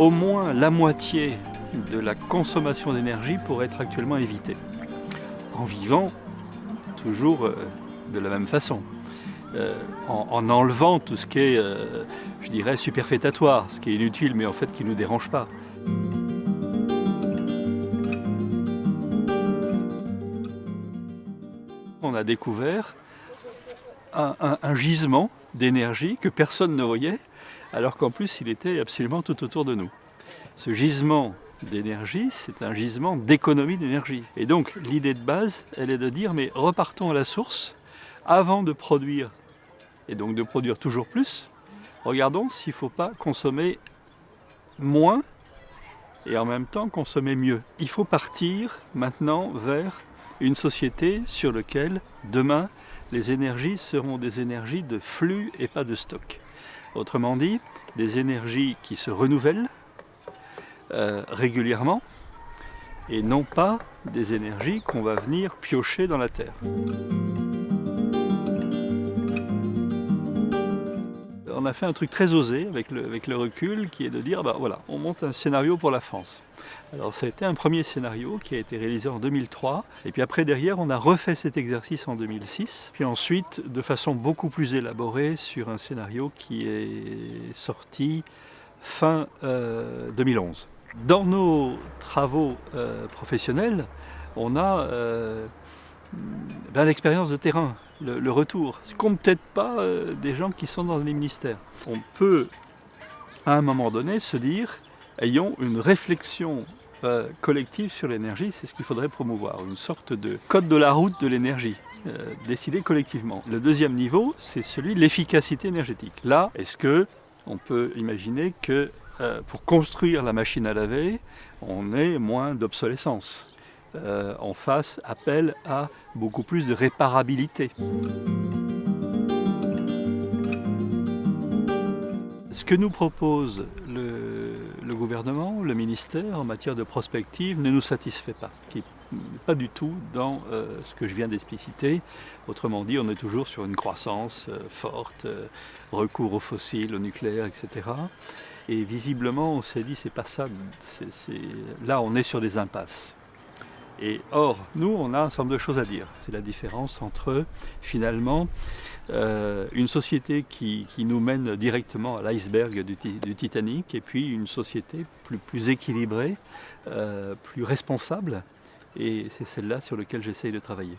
au moins la moitié de la consommation d'énergie pourrait être actuellement évitée en vivant toujours euh, de la même façon. Euh, en, enlevant tout ce qui est, euh, je dirais, superfétatoire, ce qui est inutile mais en fait qui ne nous dérange pas. On a découvert un gisement d'énergie que personne ne voyait, alors qu'en plus il était absolument tout autour de nous. Ce gisement d'énergie, c'est un gisement d'économie d'énergie. Et donc l'idée de base, elle est de dire, mais repartons à la source, avant de produire, et donc de produire toujours plus, regardons s'il ne faut pas consommer moins et en même temps consommer mieux. Il faut partir maintenant vers une société sur laquelle demain les énergies seront des énergies de flux et pas de stock. Autrement dit, des énergies qui se renouvellent euh, régulièrement et non pas des énergies qu'on va venir piocher dans la terre. On a fait un truc très osé avec le, recul qui est de dire, bah voilà, on monte un scénario pour la France. Alors ça a été un premier scénario qui a été réalisé en 2003 et puis après derrière on a refait cet exercice en 2006 puis ensuite de façon beaucoup plus élaborée sur un scénario qui est sorti fin 2011. Euh, dans nos travaux euh, professionnels, on a euh, ben, l'expérience de terrain, le, retour. Ce qu'ont peut-être pas euh, des gens qui sont dans les ministères. On peut, à un moment donné, se dire, ayons une réflexion collective sur l'énergie, c'est ce qu'il faudrait promouvoir, une sorte de code de la route de l'énergie. décidé collectivement. Le deuxième niveau, c'est celui de l'efficacité énergétique. Là, est-ce que on peut imaginer que euh, pour construire la machine à laver, on ait moins d'obsolescence? Euh, on fasse appel à beaucoup plus de réparabilité. Ce que nous propose le, gouvernement, le ministère en matière de prospective ne nous satisfait pas, qui pas du tout dans euh, ce que je viens d'expliciter. Autrement dit, on est toujours sur une croissance forte, recours aux fossiles, au nucléaire, etc. Et visiblement, on s'est dit, c'est pas ça, là on est sur des impasses. Et or, nous, on a un certain nombre de choses à dire. C'est la différence entre, finalement, euh, une société qui, nous mène directement à l'iceberg du, Titanic et puis une société plus, plus équilibrée, euh, plus responsable. Et c'est celle-là sur laquelle j'essaye de travailler.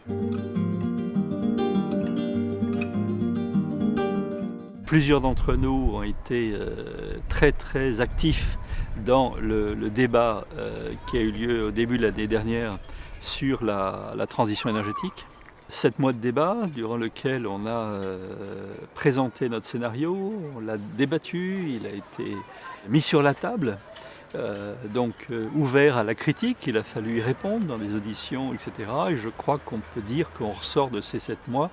Plusieurs d'entre nous ont été euh, très très actifs dans le, débat euh, qui a eu lieu au début de l'année dernière sur la, transition énergétique. Sept mois de débat durant lequel on a euh, présenté notre scénario, on l'a débattu, il a été mis sur la table, donc ouvert à la critique, il a fallu y répondre dans les auditions, etc. Et je crois qu'on peut dire qu'on ressort de ces sept mois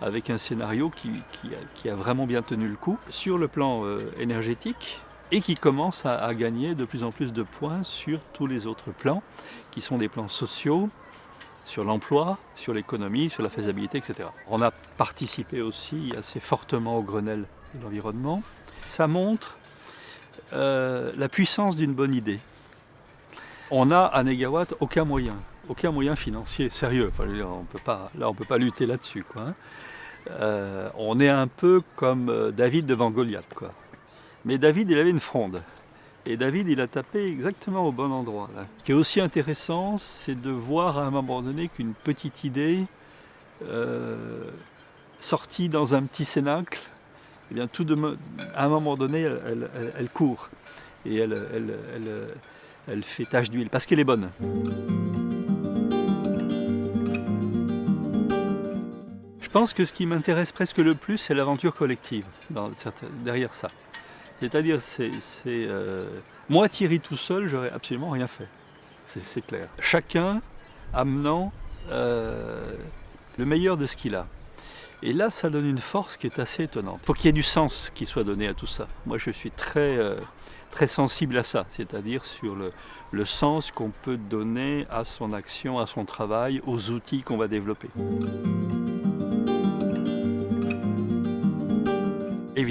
avec un scénario qui, a, vraiment bien tenu le coup sur le plan euh, énergétique et qui commence à, gagner de plus en plus de points sur tous les autres plans, qui sont des plans sociaux, sur l'emploi, sur l'économie, sur la faisabilité, etc. On a participé aussi assez fortement au Grenelle de l'environnement. Ça montre euh, la puissance d'une bonne idée. On a à Negawatt aucun moyen aucun moyen financier sérieux. on peut pas, là, on ne peut pas lutter là-dessus. Hein. Euh, on est un peu comme euh, David devant Goliath. Quoi. Mais David, il avait une fronde. Et David, il a tapé exactement au bon endroit. Ce qui est aussi intéressant, c'est de voir à un moment donné qu'une petite idée euh, sortie dans un petit cénacle, eh bien, à un moment donné, elle, court. Et elle, elle fait tache d'huile, parce qu'elle est bonne. Je pense que ce qui m'intéresse presque le plus, c'est l'aventure collective derrière ça. C'est-à-dire, c'est, euh, moi Thierry tout seul, j'aurais absolument rien fait. C'est, clair. Chacun amenant euh, le meilleur de ce qu'il a. Et là, ça donne une force qui est assez étonnante. Il faut qu'il y ait du sens qui soit donné à tout ça. Moi, je suis très, euh, très sensible à ça, c'est-à-dire sur le, le sens qu'on peut donner à son action, à son travail, aux outils qu'on va développer.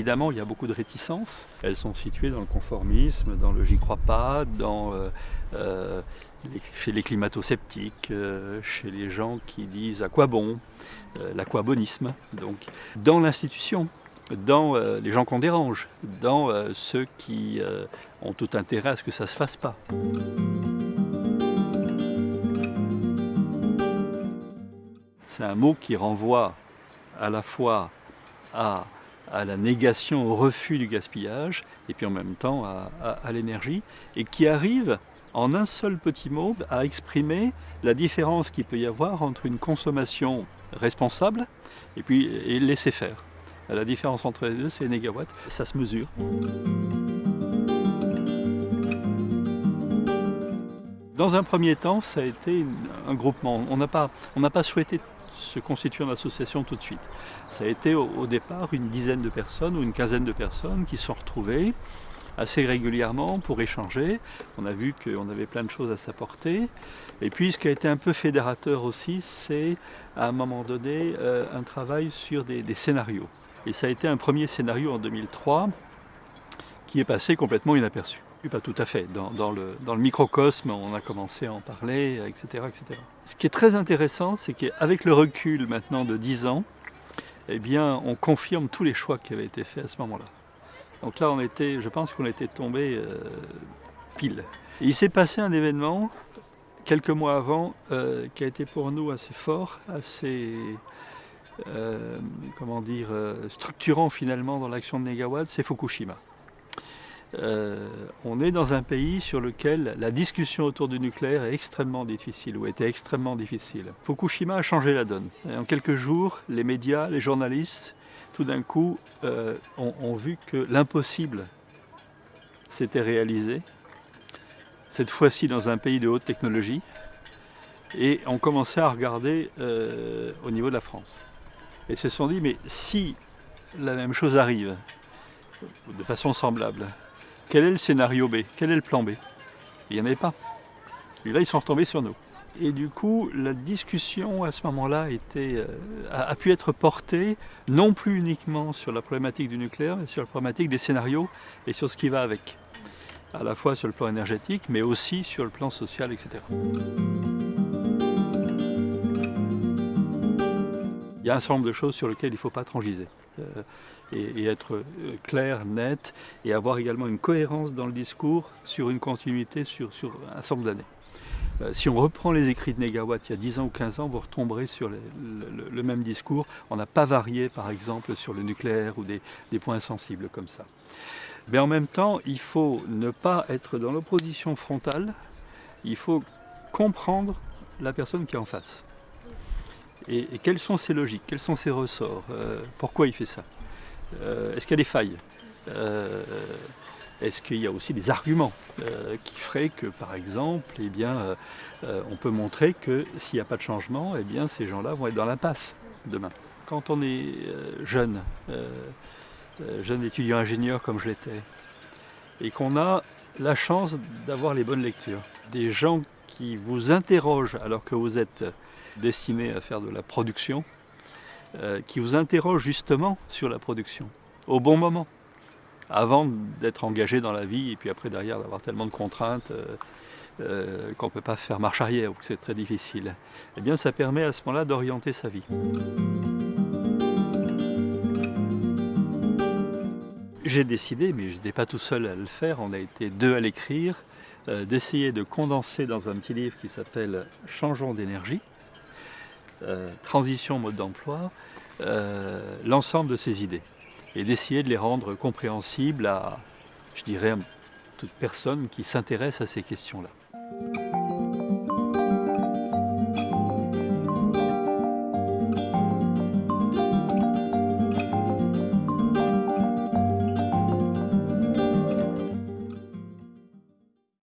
Évidemment, il y a beaucoup de réticences. Elles sont situées dans le conformisme, dans le j'y crois pas, dans, euh, euh, chez les climato-sceptiques, euh, chez les gens qui disent à quoi bon, l'aquabonisme. Donc, dans l'institution, dans les gens qu'on dérange, dans ceux qui ont tout intérêt à ce que ça ne se fasse pas. C'est un mot qui renvoie à la fois à à la négation, au refus du gaspillage, et puis en même temps à, l'énergie, et qui arrive en un seul petit mot à exprimer la différence qu'il peut y avoir entre une consommation responsable et puis laisser faire. La différence entre les deux, c'est les négawatts, ça se mesure. Dans un premier temps, ça a été un groupement. On n'a pas, pas souhaité se constituer en association tout de suite. Ça a été au, départ une dizaine de personnes ou une quinzaine de personnes qui se sont retrouvées assez régulièrement pour échanger. On a vu qu'on avait plein de choses à s'apporter. Et puis ce qui a été un peu fédérateur aussi, c'est à un moment donné euh, un travail sur des, des scénarios. Et ça a été un premier scénario en 2003 qui est passé complètement inaperçu. Pas tout à fait. Dans, le, dans, le, microcosme, on a commencé à en parler, etc. etc. Ce qui est très intéressant, c'est qu'avec le recul maintenant de 10 ans, eh bien, on confirme tous les choix qui avaient été faits à ce moment-là. Donc là, on était, je pense qu'on était tombé euh, pile. Il s'est passé un événement quelques mois avant euh, qui a été pour nous assez fort, assez euh, comment dire, structurant finalement dans l'action de Negawatt, c'est Fukushima. Euh, on est dans un pays sur lequel la discussion autour du nucléaire est extrêmement difficile, ou était extrêmement difficile. Fukushima a changé la donne. en quelques jours, les médias, les journalistes, tout d'un coup, euh, ont, vu que l'impossible s'était réalisé, cette fois-ci dans un pays de haute technologie, et ont commencé à regarder euh, au niveau de la France. Et se sont dit, mais si la même chose arrive, de façon semblable, quel est le scénario B? Quel est le plan B? Il n'y en avait pas. Et là, ils sont retombés sur nous. Et du coup, la discussion à ce moment-là euh, a, pu être portée non plus uniquement sur la problématique du nucléaire, mais sur la problématique des scénarios et sur ce qui va avec. À la fois sur le plan énergétique, mais aussi sur le plan social, etc. Il y a un certain nombre de choses sur lesquelles il ne faut pas transiger. Euh, et, être euh, clair, net, et avoir également une cohérence dans le discours sur une continuité sur, un certain nombre d'années. Euh, si on reprend les écrits de Negawatt il y a 10 ans ou 15 ans, vous retomberez sur le, même discours. On n'a pas varié, par exemple, sur le nucléaire ou des, points sensibles comme ça. Mais en même temps, il faut ne pas être dans l'opposition frontale, il faut comprendre la personne qui est en face. Et, quelles sont ses logiques, quels sont ses ressorts, euh, pourquoi il fait ça? Est-ce qu'il y a des failles euh, Est-ce qu'il y a aussi des arguments qui feraient que, par exemple, eh bien, on peut montrer que s'il n'y a pas de changement, eh bien, ces gens-là vont être dans l'impasse demain. Quand on est jeune, jeune étudiant ingénieur comme je l'étais, et qu'on a la chance d'avoir les bonnes lectures, des gens qui vous interrogent alors que vous êtes destiné à faire de la production, euh, qui vous interroge justement sur la production, au bon moment, avant d'être engagé dans la vie et puis après derrière d'avoir tellement de contraintes euh, euh, qu'on ne peut pas faire marche arrière ou que c'est très difficile. Eh bien ça permet à ce moment-là d'orienter sa vie. J'ai décidé, mais je n'étais pas tout seul à le faire, on a été deux à l'écrire, d'essayer de condenser dans un petit livre qui s'appelle « Changeons d'énergie », euh, transition mode d'emploi, euh, l'ensemble de ces idées et d'essayer de les rendre compréhensibles à, je dirais, toute personne qui s'intéresse à ces questions-là.